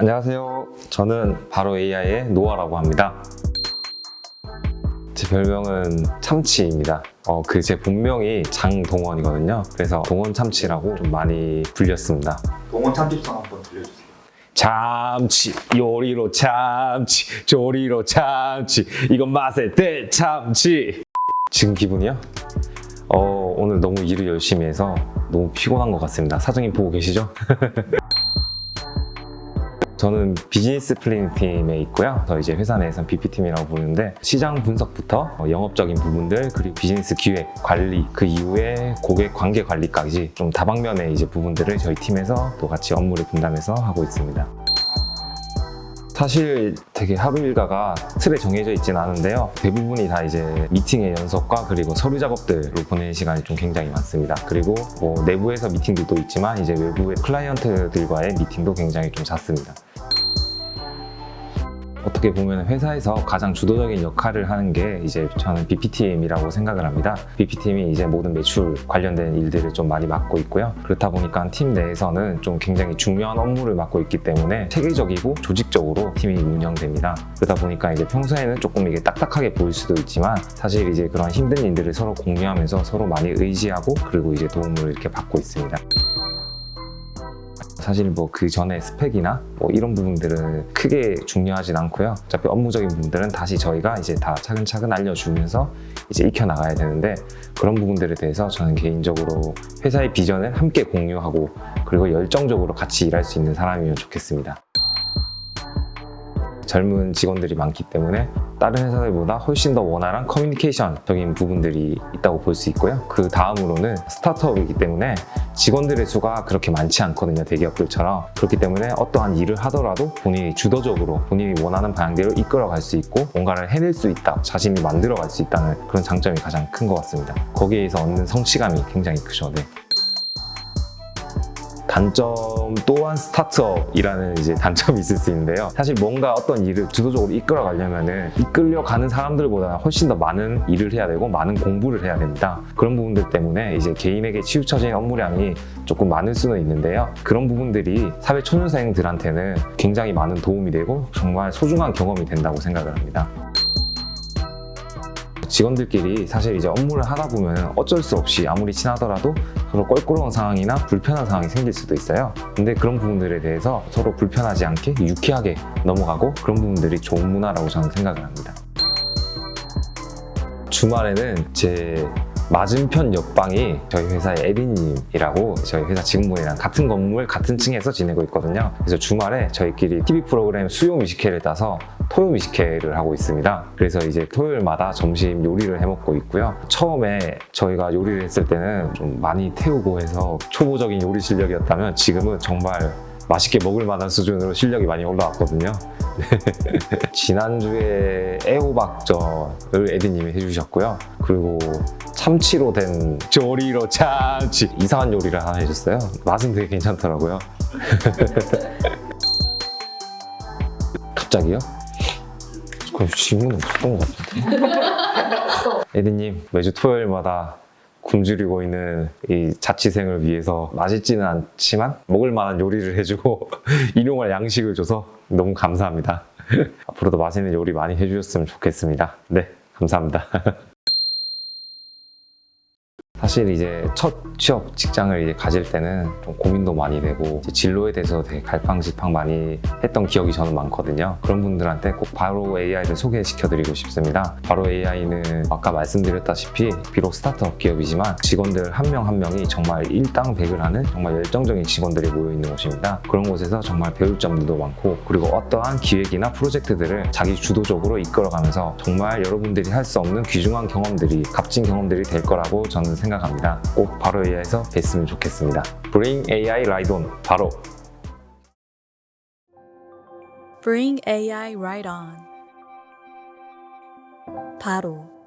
안녕하세요. 저는 바로 AI의 노아라고 합니다. 제 별명은 참치입니다. 어, 그 제 본명이 장동원이거든요. 그래서 동원 참치라고 좀 많이 불렸습니다. 동원 참집성 한번 들려주세요. 참치 요리로 참치 조리로 참치 이건 맛의 대참치 지금 기분이요? 어, 오늘 너무 일을 열심히 해서 너무 피곤한 것 같습니다. 사장님 보고 계시죠? 저는 business planning 팀에 있고요. 저 이제 회사 내에서는 BP팀이라고 부르는데 시장 분석부터 어, 영업적인 부분들 그리고 비즈니스 기획, 관리 그 이후에 고객 관계 관리까지 좀 다방면의 이제 부분들을 저희 팀에서 또 같이 업무를 분담해서 하고 있습니다. 사실 되게 하루 일과가 틀에 정해져 있진 않은데요. 대부분이 다 이제 미팅의 연속과 그리고 서류 작업들로 보내는 시간이 좀 굉장히 많습니다. 그리고 뭐 내부에서 미팅들도 있지만 이제 외부의 클라이언트들과의 미팅도 굉장히 좀 잦습니다. 어떻게 보면 회사에서 가장 주도적인 역할을 하는 게 이제 저는 BPTM이라고 생각을 합니다. BPTM이 이제 모든 매출 관련된 일들을 좀 많이 맡고 있고요. 그렇다 보니까 팀 내에서는 좀 굉장히 중요한 업무를 맡고 있기 때문에 체계적이고 조직적으로 팀이 운영됩니다. 그러다 보니까 이제 평소에는 조금 이게 딱딱하게 보일 수도 있지만 사실 이제 그런 힘든 일들을 서로 공유하면서 서로 많이 의지하고 그리고 이제 도움을 이렇게 받고 있습니다. 사실 뭐 그 전에 스펙이나 뭐 이런 부분들은 크게 중요하진 않고요. 어차피 업무적인 부분들은 다시 저희가 이제 다 차근차근 알려주면서 이제 익혀 나가야 되는데 그런 부분들에 대해서 저는 개인적으로 회사의 비전을 함께 공유하고 그리고 열정적으로 같이 일할 수 있는 사람이면 좋겠습니다. 젊은 직원들이 많기 때문에 다른 회사들보다 훨씬 더 원활한 커뮤니케이션적인 부분들이 있다고 볼 수 있고요. 그 다음으로는 스타트업이기 때문에 직원들의 수가 그렇게 많지 않거든요. 대기업들처럼. 그렇기 때문에 어떠한 일을 하더라도 본인이 주도적으로 본인이 원하는 방향대로 이끌어갈 수 있고 뭔가를 해낼 수 있다. 자신이 만들어갈 수 있다는 그런 장점이 가장 큰 것 같습니다. 거기에서 얻는 성취감이 굉장히 크죠. 네. 단점 또한 스타트업이라는 이제 단점이 있을 수 있는데요. 사실 뭔가 어떤 일을 주도적으로 이끌어 가려면은 이끌려 가는 사람들보다 훨씬 더 많은 일을 해야 되고 많은 공부를 해야 됩니다. 그런 부분들 때문에 이제 개인에게 치우쳐진 업무량이 조금 많을 수는 있는데요. 그런 부분들이 사회 초년생들한테는 굉장히 많은 도움이 되고 정말 소중한 경험이 된다고 생각을 합니다. 직원들끼리 사실 이제 업무를 하다 보면 어쩔 수 없이 아무리 친하더라도 서로 껄끄러운 상황이나 불편한 상황이 생길 수도 있어요. 근데 그런 부분들에 대해서 서로 불편하지 않게 유쾌하게 넘어가고 그런 부분들이 좋은 문화라고 저는 생각을 합니다. 주말에는 제 맞은편 옆방이 저희 회사의 에리님이라고 저희 회사 직원분이랑 같은 건물 같은 층에서 지내고 있거든요. 그래서 주말에 저희끼리 TV 프로그램 수요 뮤지컬을 따서 토요 뮤지컬을 하고 있습니다. 그래서 이제 토요일마다 점심 요리를 해 먹고 있고요. 처음에 저희가 요리를 했을 때는 좀 많이 태우고 해서 초보적인 요리 실력이었다면 지금은 정말 맛있게 먹을 만한 수준으로 실력이 많이 올라왔거든요. 지난주에 애호박전을 에디님이 해주셨고요. 그리고 참치로 된 조리로 참치 이상한 요리를 하나 해줬어요. 맛은 되게 괜찮더라고요. 갑자기요? 그럼 질문 없었던 것 같은데. 에디님 매주 토요일마다 굶주리고 있는 이 자취생을 위해서 맛있지는 않지만 먹을 만한 요리를 해주고 일용할 양식을 줘서 너무 감사합니다. 앞으로도 맛있는 요리 많이 해주셨으면 좋겠습니다. 네, 감사합니다. 사실 이제 첫 취업 직장을 이제 가질 때는 좀 고민도 많이 되고 진로에 대해서 되게 갈팡질팡 많이 했던 기억이 저는 많거든요. 그런 분들한테 꼭 바로 AI를 소개시켜 드리고 싶습니다. 바로 AI는 아까 말씀드렸다시피 비록 스타트업 기업이지만 직원들 한 명한 명이 정말 일당백을 하는 정말 열정적인 직원들이 모여 있는 곳입니다. 그런 곳에서 정말 배울 점들도 많고 그리고 어떠한 기획이나 프로젝트들을 자기 주도적으로 이끌어가면서 정말 여러분들이 할 수 없는 귀중한 경험들이 값진 경험들이 될 거라고 저는 생각합니다. 꼭 바로 AI에서 뵀으면 좋겠습니다. Bring AI Ride On 바로 Bring AI right on. 바로